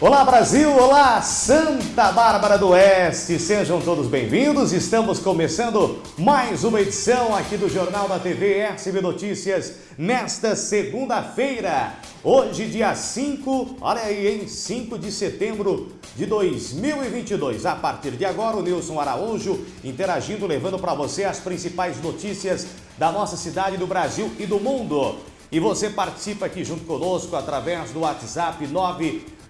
Olá Brasil, olá Santa Bárbara do Oeste, sejam todos bem-vindos. Estamos começando mais uma edição aqui do Jornal da TV SB Notícias nesta segunda-feira. Hoje, dia 5, olha aí, em 5 de setembro de 2022. A partir de agora, o Nilson Araújo interagindo, levando para você as principais notícias da nossa cidade, do Brasil e do mundo. E você participa aqui junto conosco através do WhatsApp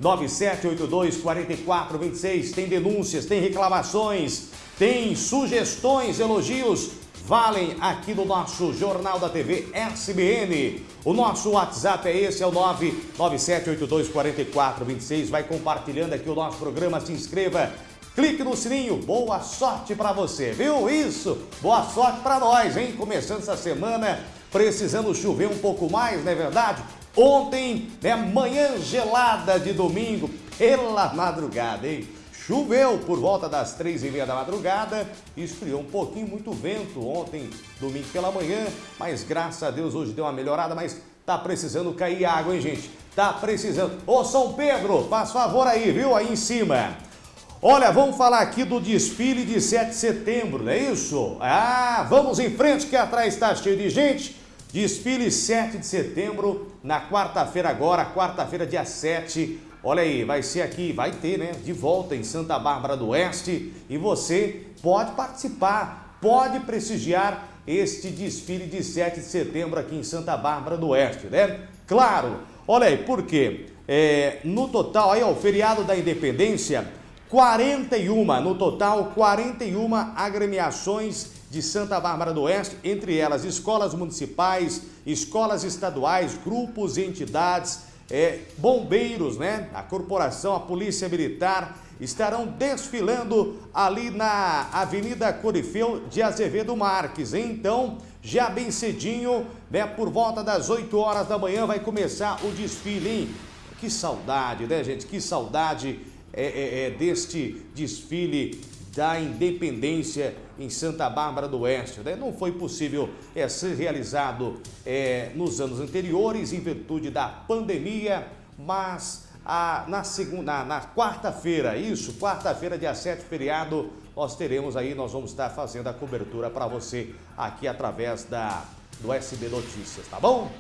997824426. Tem denúncias, tem reclamações, tem sugestões, elogios. Valem aqui no nosso Jornal da TV SBN. O nosso WhatsApp é esse, é o 997824426. Vai compartilhando aqui o nosso programa, se inscreva clique no sininho. Boa sorte para você, viu? Isso, boa sorte para nós, hein? Começando essa semana precisando chover um pouco mais, não é verdade? Ontem, né, manhã gelada de domingo, pela madrugada, hein? Choveu por volta das três e meia da madrugada, esfriou um pouquinho, muito vento ontem, domingo pela manhã, mas graças a Deus hoje deu uma melhorada, mas tá precisando cair água, hein, gente? Tá precisando. Ô, São Pedro, faz favor aí, viu? Aí em cima. Olha, vamos falar aqui do desfile de 7 de setembro, não é isso? Ah, vamos em frente que atrás está cheio de gente. Desfile 7 de setembro, na quarta-feira agora, quarta-feira dia 7. Olha aí, vai ser aqui, vai ter, né? De volta em Santa Bárbara do Oeste. E você pode participar, pode prestigiar este desfile de 7 de setembro aqui em Santa Bárbara do Oeste, né? Claro, olha aí, por quê? É, no total, aí ó, o feriado da independência 41, no total, 41 agremiações de Santa Bárbara do Oeste, entre elas escolas municipais, escolas estaduais, grupos e entidades, é, bombeiros, né? A corporação, a polícia militar estarão desfilando ali na Avenida Corifeu de Azevedo Marques. Então, já bem cedinho, né, por volta das 8 horas da manhã vai começar o desfile, hein? Que saudade, né, gente? Que saudade é, é, é, deste desfile da independência em Santa Bárbara do Oeste. Né? Não foi possível é, ser realizado é, nos anos anteriores em virtude da pandemia, mas a, na, segunda, na quarta-feira, isso, quarta-feira, dia 7, feriado, nós teremos aí, nós vamos estar fazendo a cobertura para você aqui através da, do SB Notícias, tá bom?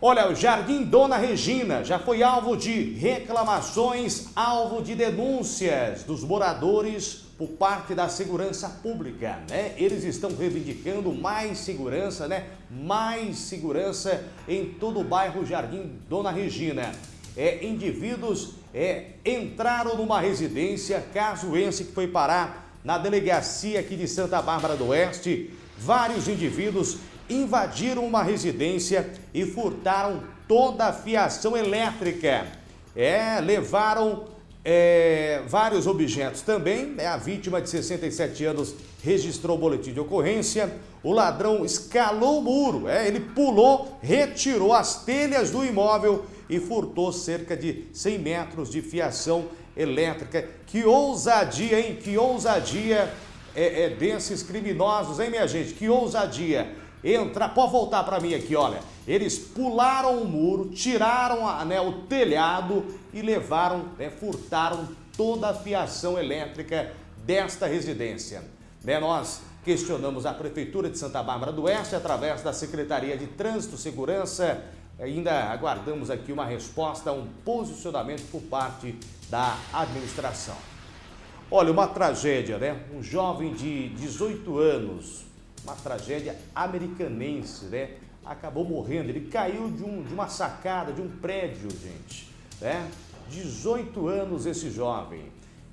Olha, o Jardim Dona Regina já foi alvo de reclamações, alvo de denúncias dos moradores por parte da segurança pública, né? Eles estão reivindicando mais segurança, né? Mais segurança em todo o bairro Jardim Dona Regina. É, indivíduos é, entraram numa residência, caso esse que foi parar na delegacia aqui de Santa Bárbara do Oeste, vários indivíduos invadiram uma residência e furtaram toda a fiação elétrica. É, levaram é, vários objetos também. É, a vítima de 67 anos registrou o boletim de ocorrência. O ladrão escalou o muro, é, ele pulou, retirou as telhas do imóvel e furtou cerca de 100 metros de fiação elétrica. Que ousadia, hein? Que ousadia é, é desses criminosos, hein, minha gente? Que ousadia! entrar, pode voltar para mim aqui, olha. Eles pularam o muro, tiraram a, né, o telhado e levaram, né, furtaram toda a fiação elétrica desta residência. Né, nós questionamos a Prefeitura de Santa Bárbara do Oeste através da Secretaria de Trânsito e Segurança. Ainda aguardamos aqui uma resposta, um posicionamento por parte da administração. Olha, uma tragédia, né? Um jovem de 18 anos uma tragédia americanense, né? Acabou morrendo, ele caiu de, um, de uma sacada, de um prédio, gente, né? 18 anos esse jovem,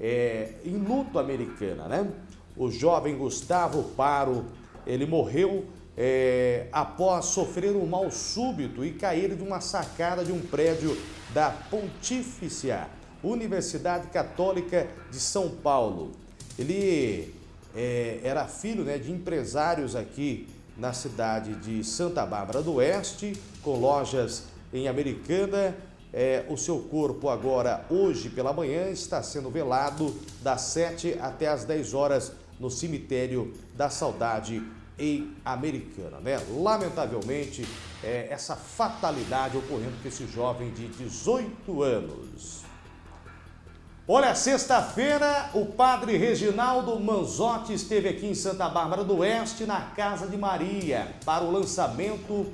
é, em luto americana, né? O jovem Gustavo Paro, ele morreu é, após sofrer um mal súbito e cair de uma sacada de um prédio da Pontifícia Universidade Católica de São Paulo. Ele é, era filho né, de empresários aqui na cidade de Santa Bárbara do Oeste, com lojas em Americana. É, o seu corpo agora, hoje pela manhã, está sendo velado das 7 até as 10 horas no cemitério da Saudade em Americana. Né? Lamentavelmente, é, essa fatalidade ocorrendo com esse jovem de 18 anos. Olha, sexta-feira o padre Reginaldo Manzotti esteve aqui em Santa Bárbara do Oeste, na Casa de Maria, para o lançamento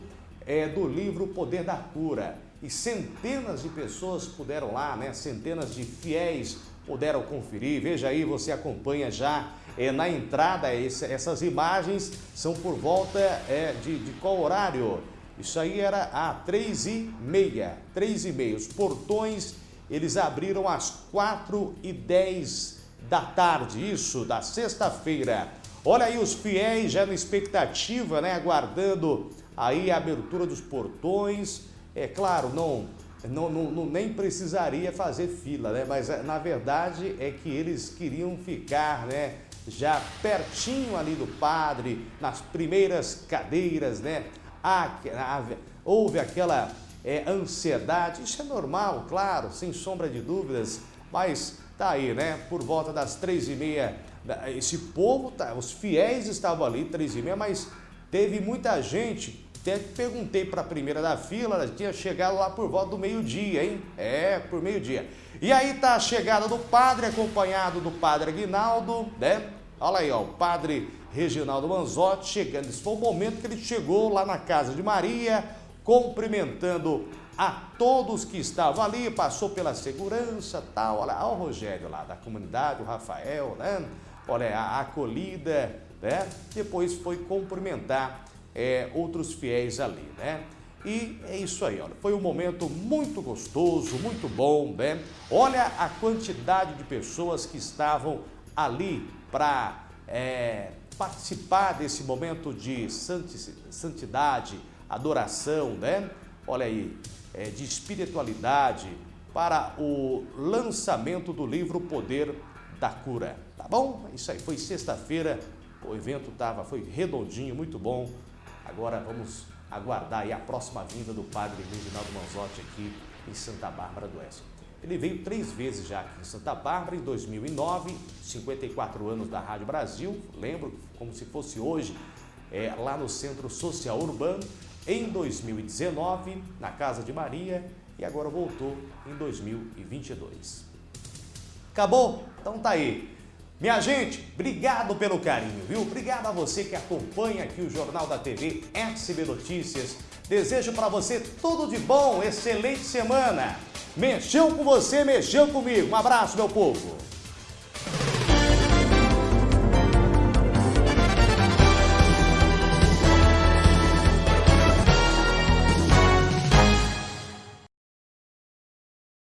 é, do livro Poder da Cura. E centenas de pessoas puderam lá, né? Centenas de fiéis puderam conferir. Veja aí, você acompanha já é, na entrada, esse, essas imagens são por volta é, de, de qual horário? Isso aí era a três e meia, três e meia. Os portões, eles abriram às quatro e dez da tarde, isso, da sexta-feira. Olha aí os fiéis já na expectativa, né, aguardando aí a abertura dos portões. É claro, não, não, não, não nem precisaria fazer fila, né, mas na verdade é que eles queriam ficar, né, já pertinho ali do padre, nas primeiras cadeiras, né, houve aquela é, ansiedade, isso é normal, claro, sem sombra de dúvidas, mas tá aí, né? Por volta das três e meia, esse povo, tá, os fiéis estavam ali, três e meia, mas teve muita gente, até perguntei para a primeira da fila, ela tinha chegado lá por volta do meio-dia, hein? É, por meio-dia. E aí tá a chegada do padre, acompanhado do padre Aguinaldo, né? Olha aí, ó, o padre Reginaldo Manzotti chegando. Esse foi o momento que ele chegou lá na casa de Maria, cumprimentando a todos que estavam ali, passou pela segurança, tal. Olha, olha o Rogério lá da comunidade, o Rafael, né? Olha, a acolhida, né? Depois foi cumprimentar é, outros fiéis ali, né? E é isso aí, olha, foi um momento muito gostoso, muito bom, né? Olha a quantidade de pessoas que estavam ali para é, participar desse momento de santidade, adoração, né? Olha aí, é, de espiritualidade para o lançamento do livro Poder da Cura, tá bom? Isso aí, foi sexta-feira, o evento tava, foi redondinho, muito bom. Agora vamos aguardar aí a próxima vinda do Padre Reginaldo Manzotti aqui em Santa Bárbara do Oeste. Ele veio três vezes já aqui em Santa Bárbara, em 2009, 54 anos da Rádio Brasil, lembro como se fosse hoje, é, lá no Centro Social Urbano, em 2019, na Casa de Maria, e agora voltou em 2022. Acabou? Então tá aí. Minha gente, obrigado pelo carinho, viu? Obrigado a você que acompanha aqui o Jornal da TV SB Notícias. Desejo para você tudo de bom, excelente semana. Mexeu com você, mexeu comigo. Um abraço, meu povo.